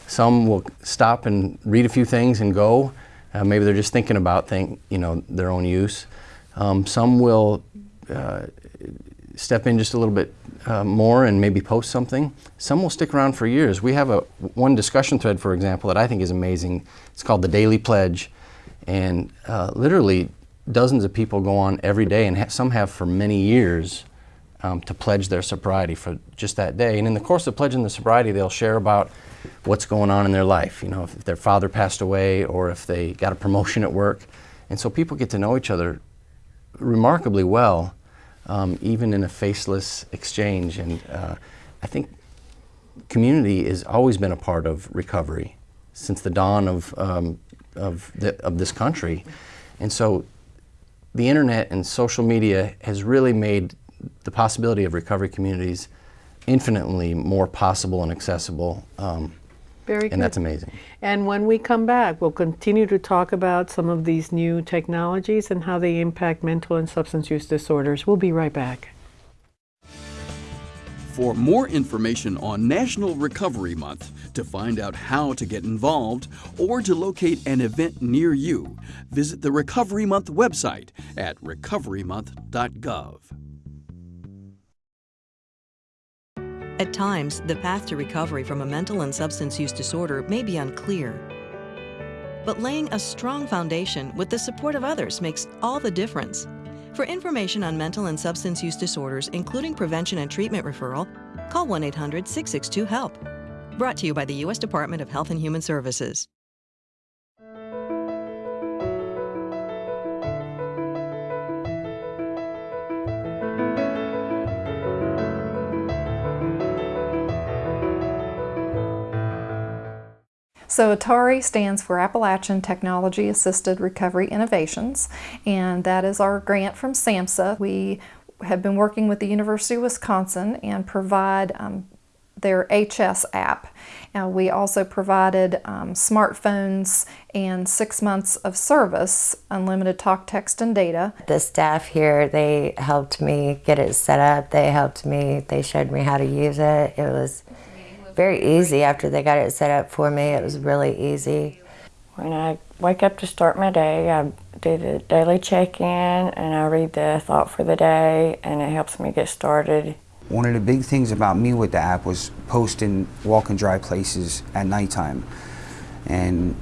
Some will stop and read a few things and go. Uh, maybe they're just thinking about thing, you know, their own use. Um, some will uh, step in just a little bit uh, more and maybe post something. Some will stick around for years. We have a one discussion thread, for example, that I think is amazing. It's called the Daily Pledge, and uh, literally dozens of people go on every day, and ha some have for many years um, to pledge their sobriety for just that day. And in the course of pledging the sobriety, they'll share about what's going on in their life. You know, if their father passed away or if they got a promotion at work. And so people get to know each other remarkably well um, even in a faceless exchange. And uh, I think community has always been a part of recovery since the dawn of, um, of, the, of this country. And so the internet and social media has really made the possibility of recovery communities infinitely more possible and accessible. Um, very and good. that's amazing. And when we come back, we'll continue to talk about some of these new technologies and how they impact mental and substance use disorders. We'll be right back. For more information on National Recovery Month, to find out how to get involved, or to locate an event near you, visit the Recovery Month website at recoverymonth.gov. At times, the path to recovery from a mental and substance use disorder may be unclear. But laying a strong foundation with the support of others makes all the difference. For information on mental and substance use disorders, including prevention and treatment referral, call 1 800 662 HELP. Brought to you by the U.S. Department of Health and Human Services. So ATARI stands for Appalachian Technology Assisted Recovery Innovations, and that is our grant from SAMHSA. We have been working with the University of Wisconsin and provide um, their A-CHESS app. Uh, we also provided um, smartphones and six months of service, unlimited talk, text, and data. The staff here, they helped me get it set up. They helped me, they showed me how to use it. It was very easy after they got it set up for me. It was really easy. When I wake up to start my day, I do the daily check in and I read the thought for the day, and it helps me get started. One of the big things about me with the app was posting walk and dry places at nighttime. And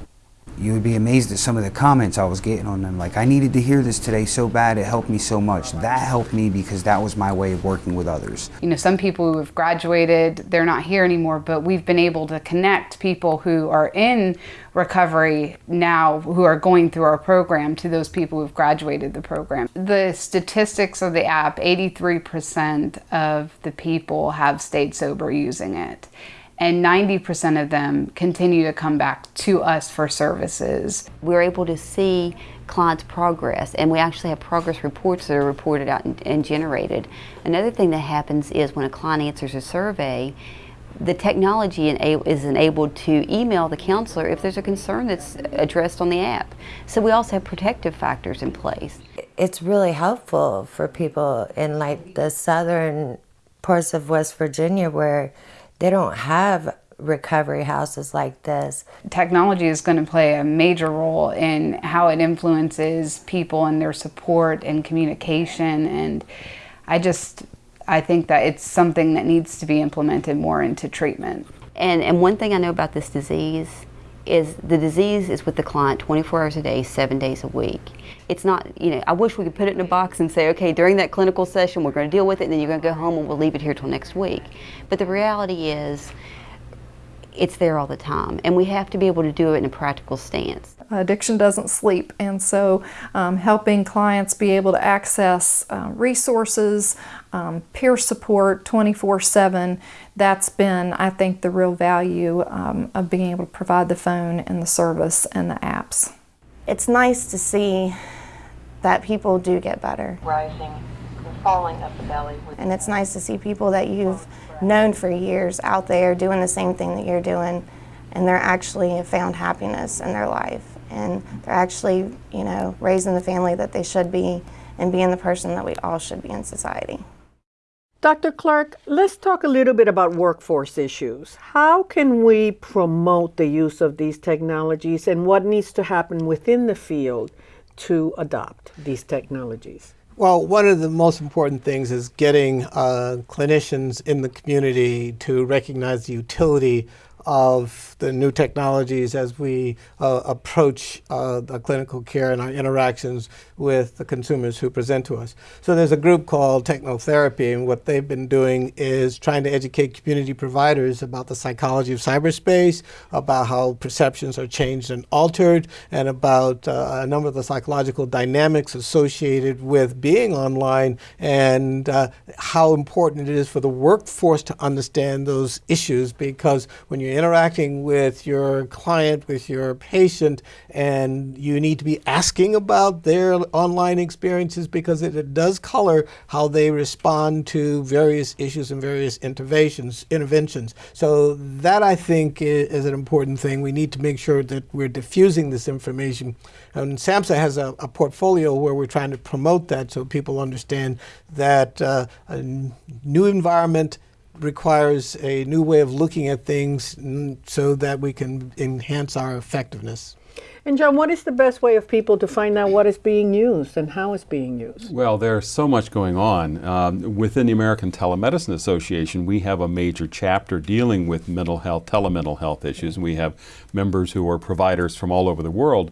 you would be amazed at some of the comments I was getting on them. Like, I needed to hear this today so bad, it helped me so much. That helped me because that was my way of working with others. You know, some people who have graduated, they're not here anymore, but we've been able to connect people who are in recovery now who are going through our program to those people who've graduated the program. The statistics of the app 83% of the people have stayed sober using it and 90% of them continue to come back to us for services. We're able to see clients' progress, and we actually have progress reports that are reported out and, and, generated. Another thing that happens is when a client answers a survey, the technology is enabled to email the counselor if there's a concern that's addressed on the app. So we also have protective factors in place. It's really helpful for people in like the southern parts of West Virginia where they don't have recovery houses like this. Technology is going to play a major role in how it influences people and their support and communication and I just I think that it's something that needs to be implemented more into treatment. And and one thing I know about this disease is the disease is with the client 24 hours a day, seven days a week. It's not, you know, I wish we could put it in a box and say, okay, during that clinical session, we're going to deal with it, and then you're going to go home and we'll leave it here till next week. But the reality is, it's there all the time, and we have to be able to do it in a practical stance. Addiction doesn't sleep, and so um, helping clients be able to access uh, resources, um, peer support 24 7, that's been, I think, the real value um, of being able to provide the phone and the service and the apps. It's nice to see that people do get better. Rising, falling of the belly. And it's nice to see people that you've known for years out there doing the same thing that you're doing, and they're actually found happiness in their life. And they're actually, you know, raising the family that they should be and being the person that we all should be in society. Dr. Clark, let's talk a little bit about workforce issues. How can we promote the use of these technologies and what needs to happen within the field to adopt these technologies? Well, one of the most important things is getting uh, clinicians in the community to recognize the utility of the new technologies as we uh, approach uh, the clinical care and our interactions with the consumers who present to us. So there's a group called Technotherapy, and what they've been doing is trying to educate community providers about the psychology of cyberspace, about how perceptions are changed and altered, and about uh, a number of the psychological dynamics associated with being online and uh, how important it is for the workforce to understand those issues because when you're interacting with your client, with your patient, and you need to be asking about their online experiences because it, it does color how they respond to various issues and various interventions. interventions. So that, I think, is, is an important thing. We need to make sure that we're diffusing this information. And SAMHSA has a, a portfolio where we're trying to promote that so people understand that uh, a new environment requires a new way of looking at things so that we can enhance our effectiveness. And John, what is the best way of people to find out what is being used and how it's being used? Well, there's so much going on. Um, within the American Telemedicine Association, we have a major chapter dealing with mental health, telemental health issues, we have members who are providers from all over the world.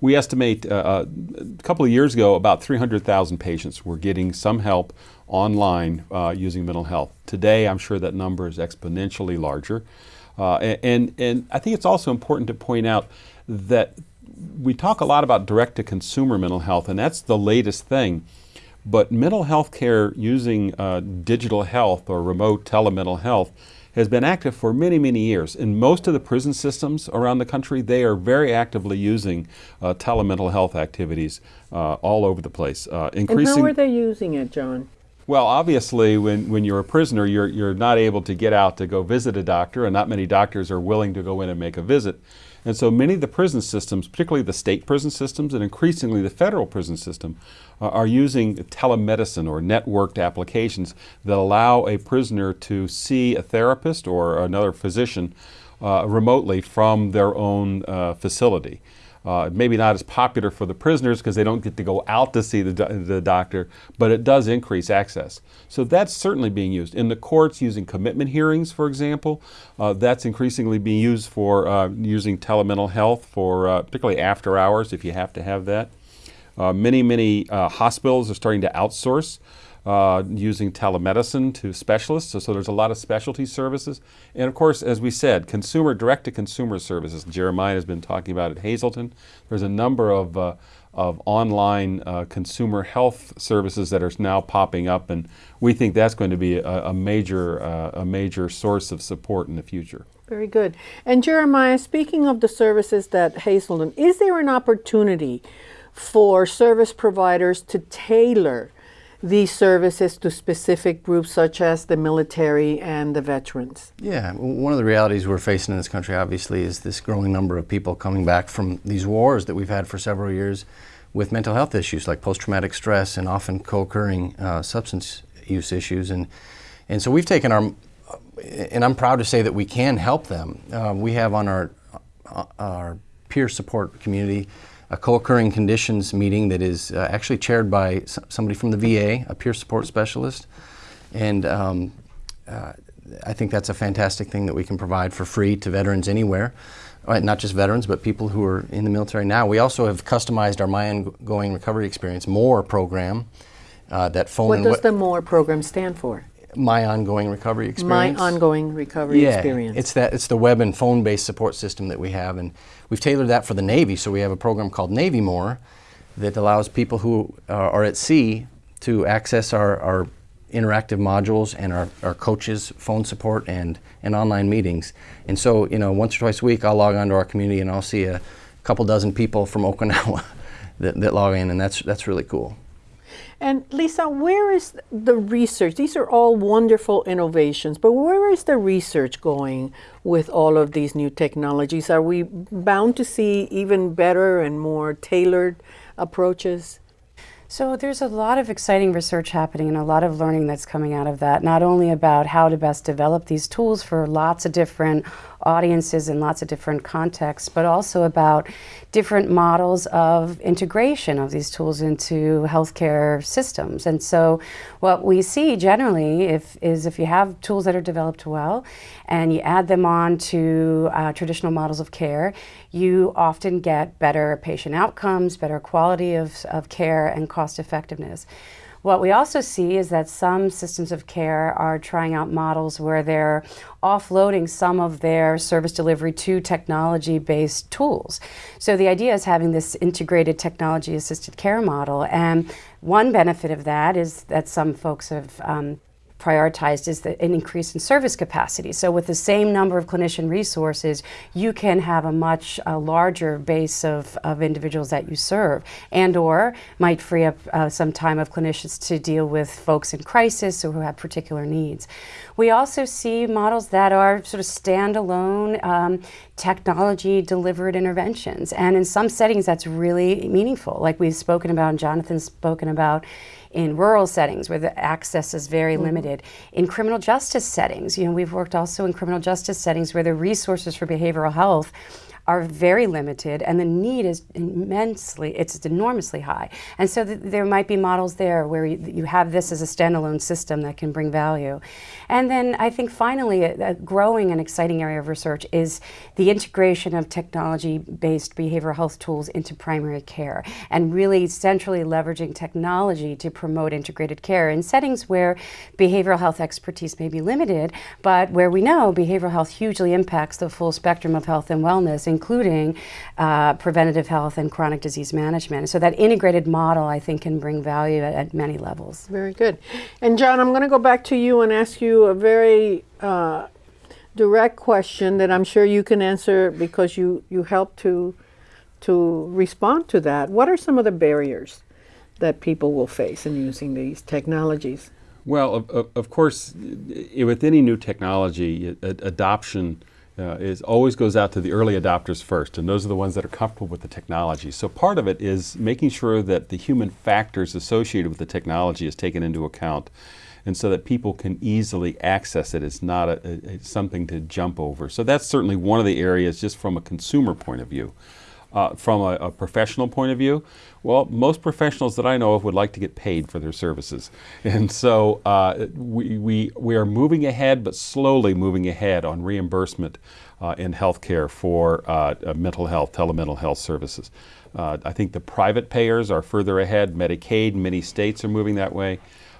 We estimate uh, uh a couple of years ago about 300,000 patients were getting some help online uh, using mental health. Today, I'm sure that number is exponentially larger. Uh, and, and I think it's also important to point out that we talk a lot about direct-to-consumer mental health, and that's the latest thing. But mental health care using uh, digital health or remote telemental health has been active for many, many years. In most of the prison systems around the country, they are very actively using uh, telemental health activities uh, all over the place. Uh, increasing and how are they using it, John? Well, obviously, when, when you're a prisoner, you're, you're not able to get out to go visit a doctor, and not many doctors are willing to go in and make a visit. And so many of the prison systems, particularly the state prison systems and increasingly the federal prison system, uh, are using telemedicine or networked applications that allow a prisoner to see a therapist or another physician uh, remotely from their own uh, facility. Uh, maybe not as popular for the prisoners because they don't get to go out to see the, the doctor, but it does increase access. So that's certainly being used. In the courts, using commitment hearings, for example, uh, that's increasingly being used for uh, using telemental health for uh, particularly after hours if you have to have that. Uh, many, many uh, hospitals are starting to outsource uh, using telemedicine to specialists. So, so, there's a lot of specialty services. And of course, as we said, consumer direct to consumer services. Jeremiah has been talking about at Hazelden. There's a number of, uh, of online uh, consumer health services that are now popping up, and we think that's going to be a, a major, uh, a major source of support in the future. Very good. And Jeremiah, speaking of the services that Hazelden, is there an opportunity for service providers to tailor these services to specific groups such as the military and the veterans? Yeah, one of the realities we're facing in this country obviously is this growing number of people coming back from these wars that we've had for several years with mental health issues like post-traumatic stress and often co-occurring uh, substance use issues. And, and so we've taken our, and I'm proud to say that we can help them. Uh, we have on our, uh, our peer support community a co-occurring conditions meeting that is uh, actually chaired by somebody from the VA, a peer support specialist. And um, uh, I think that's a fantastic thing that we can provide for free to veterans anywhere. Right, not just veterans, but people who are in the military now. We also have customized our My Ongoing Recovery Experience MORE program uh, that phone What does the MORE program stand for? My Ongoing Recovery Experience. My Ongoing Recovery yeah, Experience. It's that it's the web and phone based support system that we have and we've tailored that for the Navy. So we have a program called Navy More that allows people who are at sea to access our, our interactive modules and our, our coaches phone support and, and online meetings. And so, you know, once or twice a week I'll log onto our community and I'll see a couple dozen people from Okinawa <laughs> that, that log in and that's that's really cool. And Lisa, where is the research? These are all wonderful innovations, but where is the research going with all of these new technologies? Are we bound to see even better and more tailored approaches? So there's a lot of exciting research happening and a lot of learning that's coming out of that, not only about how to best develop these tools for lots of different audiences in lots of different contexts, but also about different models of integration of these tools into healthcare systems. And so what we see generally if, is if you have tools that are developed well and you add them on to uh, traditional models of care, you often get better patient outcomes, better quality of, of care, and cost effectiveness. What we also see is that some systems of care are trying out models where they're offloading some of their service delivery to technology-based tools. So the idea is having this integrated technology-assisted care model. And one benefit of that is that some folks have um, prioritized is the, an increase in service capacity. So with the same number of clinician resources, you can have a much uh, larger base of, of individuals that you serve and or might free up uh, some time of clinicians to deal with folks in crisis or who have particular needs. We also see models that are sort of standalone um, technology delivered interventions. And in some settings, that's really meaningful. Like we've spoken about and Jonathan's spoken about in rural settings where the access is very mm -hmm. limited. In criminal justice settings, you know, we've worked also in criminal justice settings where the resources for behavioral health are very limited and the need is immensely, it's enormously high. And so th there might be models there where you, you, have this as a standalone system that can bring value. And then I think finally a, a growing and exciting area of research is the integration of technology-based behavioral health tools into primary care and really centrally leveraging technology to promote integrated care in settings where behavioral health expertise may be limited, but where we know behavioral health hugely impacts the full spectrum of health and wellness, including uh, preventative health and chronic disease management. So that integrated model, I think, can bring value at, at many levels. Very good. And John, I'm going to go back to you and ask you a very uh, direct question that I'm sure you can answer because you, you help to, to respond to that. What are some of the barriers that people will face in using these technologies? Well, of, of, of course, with any new technology, a- adoption uh, is always goes out to the early adopters first, and those are the ones that are comfortable with the technology. So part of it is making sure that the human factors associated with the technology is taken into account, and so that people can easily access it. It's not a, a, something to jump over. So that's certainly one of the areas, just from a consumer point of view. Uh, from a, a professional point of view, well, most professionals that I know of would like to get paid for their services. <laughs> And so uh, we, we, we are moving ahead, but slowly moving ahead on reimbursement uh, in healthcare for uh, uh, mental health, telemental health services. Uh, I think the private payers are further ahead. Medicaid, many states are moving that way.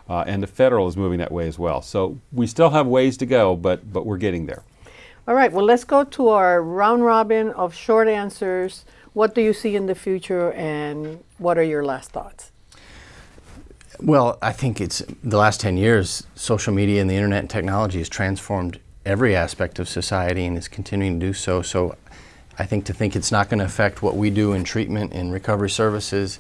Uh, and the federal is moving that way as well. So we still have ways to go, but, but we're getting there. All right, well, let's go to our round robin of short answers. What do you see in the future, and what are your last thoughts? Well, I think it's the last 10 years, social media and the internet and technology has transformed every aspect of society and is continuing to do so. So I think to think it's not going to affect what we do in treatment and recovery services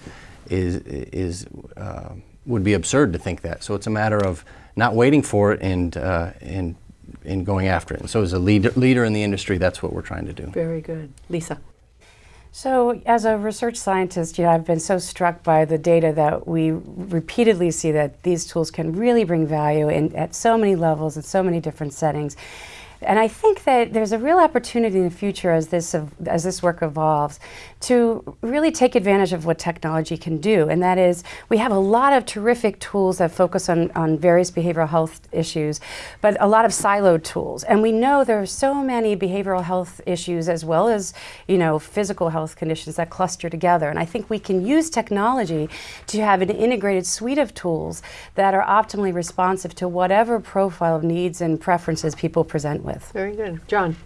is, is uh, would be absurd to think that. So it's a matter of not waiting for it and, uh, and, and going after it. And so as a leader, leader in the industry, that's what we're trying to do. Very good. Lisa. So, as a research scientist, you know, I've been so struck by the data that we repeatedly see that these tools can really bring value in, at so many levels and so many different settings. And I think that there's a real opportunity in the future as this as this work evolves to really take advantage of what technology can do. And that is, we have a lot of terrific tools that focus on, on various behavioral health issues, but a lot of siloed tools. And we know there are so many behavioral health issues as well as, you know, physical health conditions that cluster together. And I think we can use technology to have an integrated suite of tools that are optimally responsive to whatever profile of needs and preferences people present with. Very good. John.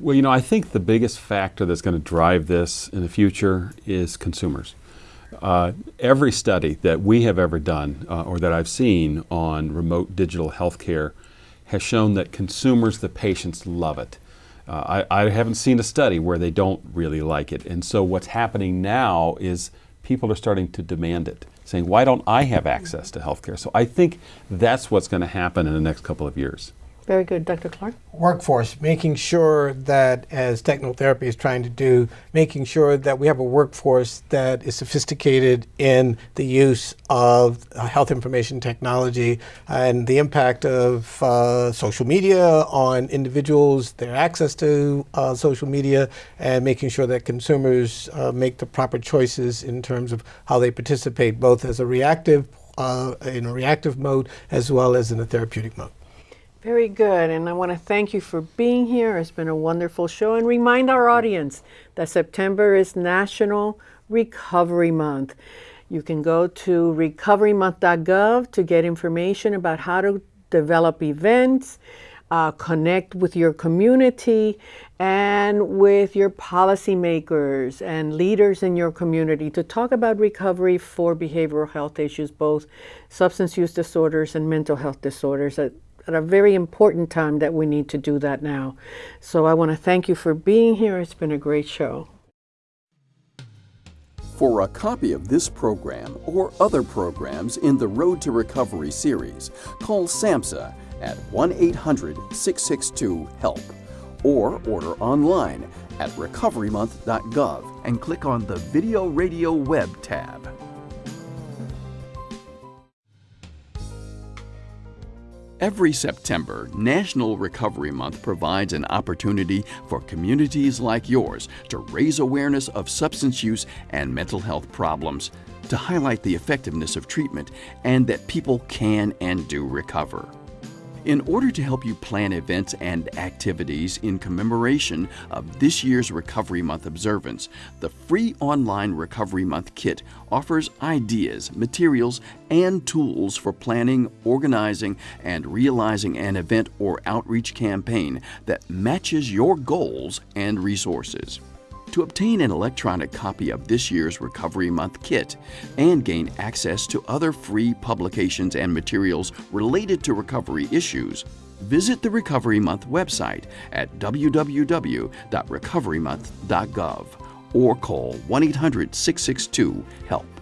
Well, you know, I think the biggest factor that's going to drive this in the future is consumers. Uh, every study that we have ever done uh, or that I've seen on remote digital healthcare has shown that consumers, the patients, love it. Uh, I, I haven't seen a study where they don't really like it. And so what's happening now is people are starting to demand it, saying, why don't I have access to healthcare? So I think that's what's going to happen in the next couple of years. Very good. Dr. Clark? workforce, making sure that, as technotherapy is trying to do, making sure that we have a workforce that is sophisticated in the use of uh, health information technology and the impact of uh, social media on individuals, their access to uh, social media, and making sure that consumers uh, make the proper choices in terms of how they participate, both as a reactive, uh, in a reactive mode, as well as in a therapeutic mode. Very good. And I want to thank you for being here. It's been a wonderful show. And remind our audience that September is National Recovery Month. You can go to recoverymonth.gov to get information about how to develop events, uh, connect with your community, and with your policymakers and leaders in your community to talk about recovery for behavioral health issues, both substance use disorders and mental health disorders. At, a very important time that we need to do that now. So I want to thank you for being here. It's been a great show. For a copy of this program or other programs in the Road to Recovery series, call SAMHSA at 1 800 662 HELP or order online at recoverymonth.gov and click on the Video Radio Web tab. Every September, National Recovery Month provides an opportunity for communities like yours to raise awareness of substance use and mental health problems, to highlight the effectiveness of treatment, and that people can and do recover. In order to help you plan events and activities in commemoration of this year's Recovery Month observance, the free online Recovery Month kit offers ideas, materials, and tools for planning, organizing, and realizing an event or outreach campaign that matches your goals and resources. To obtain an electronic copy of this year's Recovery Month kit and gain access to other free publications and materials related to recovery issues, visit the Recovery Month website at www.recoverymonth.gov or call 1 800 662 HELP.